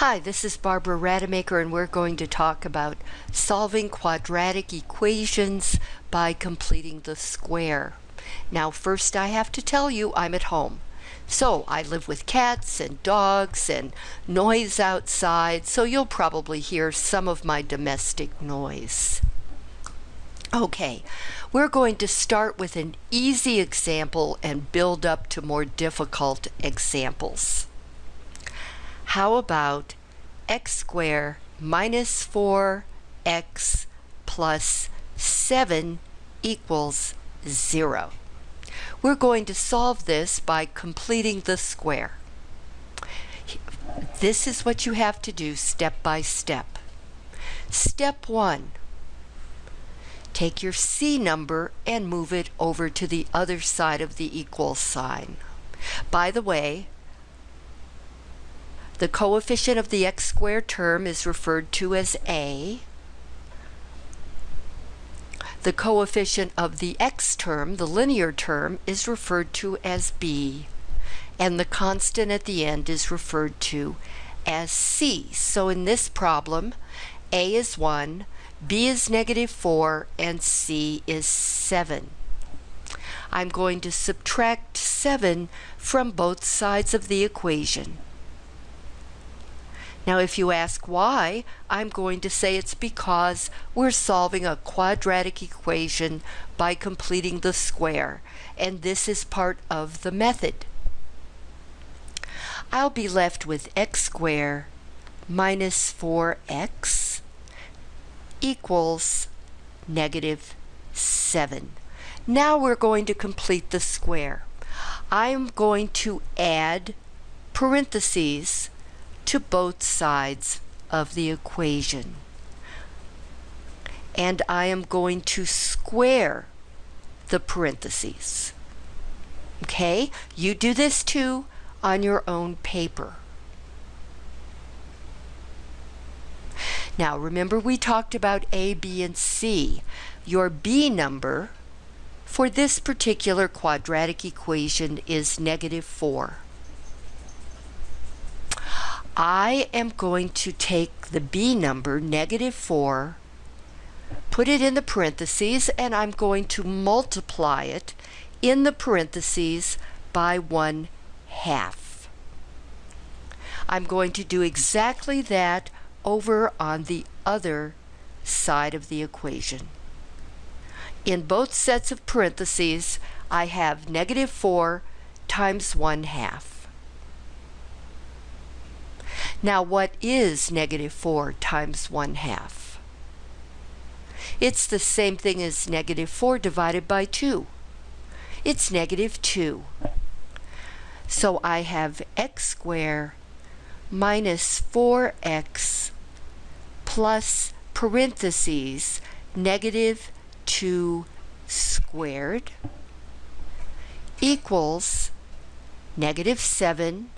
Hi, this is Barbara Rademacher and we're going to talk about solving quadratic equations by completing the square. Now first I have to tell you I'm at home. So I live with cats and dogs and noise outside, so you'll probably hear some of my domestic noise. Okay, we're going to start with an easy example and build up to more difficult examples. How about x squared minus 4x plus 7 equals 0? We're going to solve this by completing the square. This is what you have to do step by step. Step 1. Take your C number and move it over to the other side of the equal sign. By the way, the coefficient of the x squared term is referred to as a. The coefficient of the x term, the linear term, is referred to as b. And the constant at the end is referred to as c. So in this problem, a is 1, b is negative 4, and c is 7. I'm going to subtract 7 from both sides of the equation. Now if you ask why, I'm going to say it's because we're solving a quadratic equation by completing the square, and this is part of the method. I'll be left with x squared minus 4x equals negative 7. Now we're going to complete the square. I'm going to add parentheses to both sides of the equation. And I am going to square the parentheses. Okay, you do this too on your own paper. Now remember we talked about A, B, and C. Your B number for this particular quadratic equation is negative 4. I am going to take the B number, negative 4, put it in the parentheses, and I'm going to multiply it in the parentheses by 1 half. I'm going to do exactly that over on the other side of the equation. In both sets of parentheses, I have negative 4 times 1 half. Now what is negative 4 times 1 half? It's the same thing as negative 4 divided by 2. It's negative 2. So I have x squared minus 4x plus parentheses negative 2 squared equals negative 7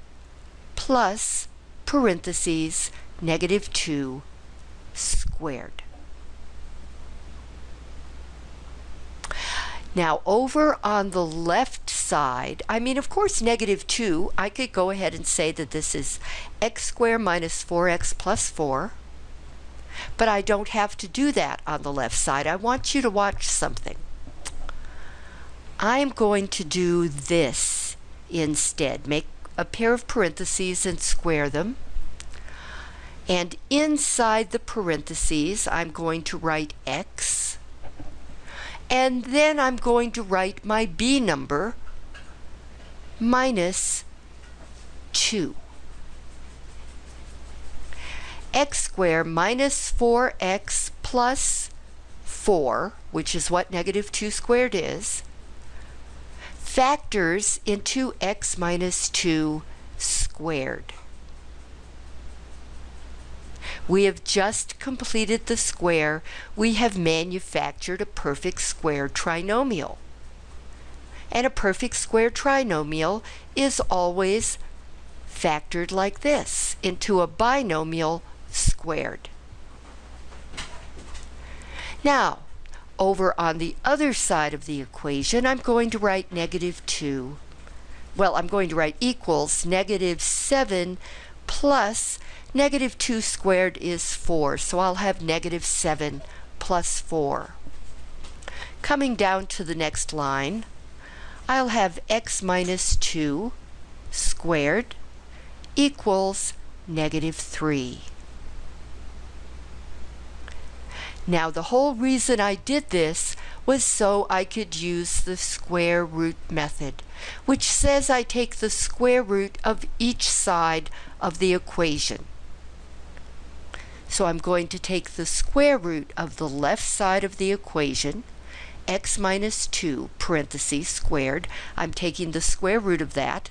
plus parentheses negative 2 squared. Now over on the left side, I mean of course negative 2, I could go ahead and say that this is x squared minus 4x plus 4. But I don't have to do that on the left side. I want you to watch something. I'm going to do this instead. Make a pair of parentheses and square them. And inside the parentheses, I'm going to write x. And then I'm going to write my b number minus 2. x squared minus 4x plus 4, which is what negative 2 squared is, factors into x minus 2 squared. We have just completed the square. We have manufactured a perfect square trinomial. And a perfect square trinomial is always factored like this into a binomial squared. Now, over on the other side of the equation, I'm going to write negative 2. Well, I'm going to write equals negative 7 plus negative 2 squared is 4, so I'll have negative 7 plus 4. Coming down to the next line, I'll have x minus 2 squared equals negative 3. Now the whole reason I did this was so I could use the square root method, which says I take the square root of each side of the equation. So I'm going to take the square root of the left side of the equation, x minus 2 parentheses squared, I'm taking the square root of that,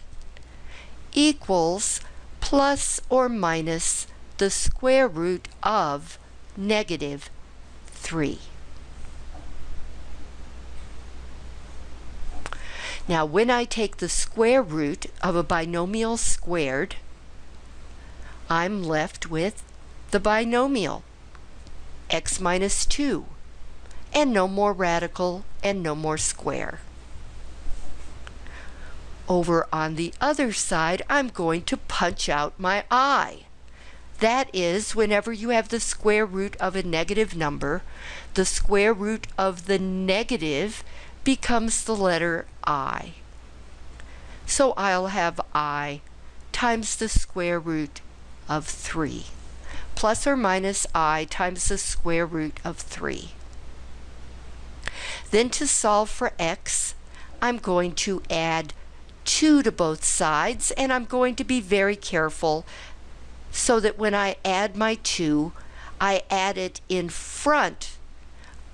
equals plus or minus the square root of negative 3. Now when I take the square root of a binomial squared, I'm left with the binomial x minus 2 and no more radical and no more square. Over on the other side, I'm going to punch out my i. That is, whenever you have the square root of a negative number, the square root of the negative becomes the letter i. So I'll have i times the square root of 3, plus or minus i times the square root of 3. Then to solve for x, I'm going to add 2 to both sides, and I'm going to be very careful so that when I add my 2, I add it in front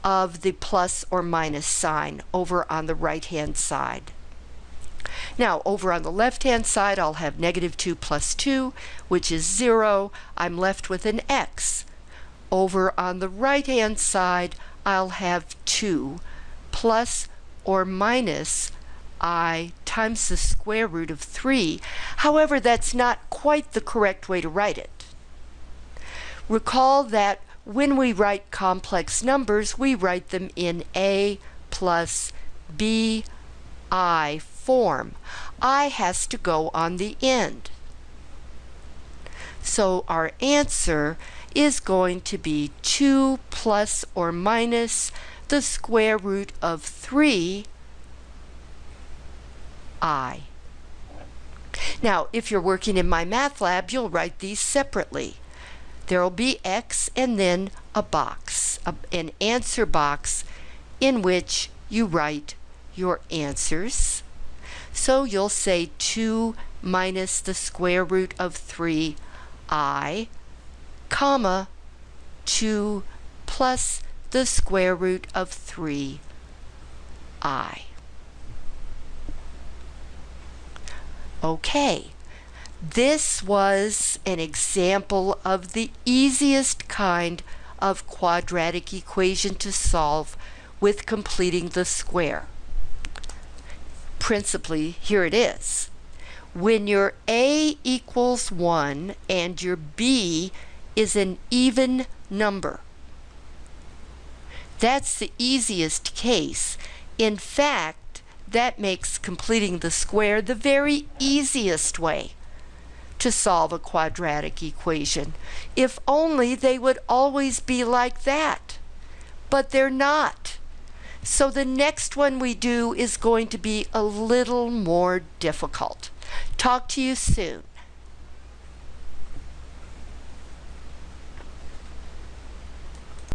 of the plus or minus sign over on the right hand side. Now over on the left hand side I'll have negative 2 plus 2 which is 0. I'm left with an x. Over on the right hand side I'll have 2 plus or minus i times the square root of 3. However, that's not quite the correct way to write it. Recall that when we write complex numbers, we write them in a plus b i form. i has to go on the end. So our answer is going to be 2 plus or minus the square root of 3 I. Now, if you're working in MyMathLab, you'll write these separately. There will be X and then a box, a, an answer box in which you write your answers. So you'll say 2 minus the square root of 3i, comma, 2 plus the square root of 3i. Okay, this was an example of the easiest kind of quadratic equation to solve with completing the square. Principally, here it is. When your a equals 1 and your b is an even number, that's the easiest case. In fact, that makes completing the square the very easiest way to solve a quadratic equation. If only they would always be like that. But they're not. So the next one we do is going to be a little more difficult. Talk to you soon.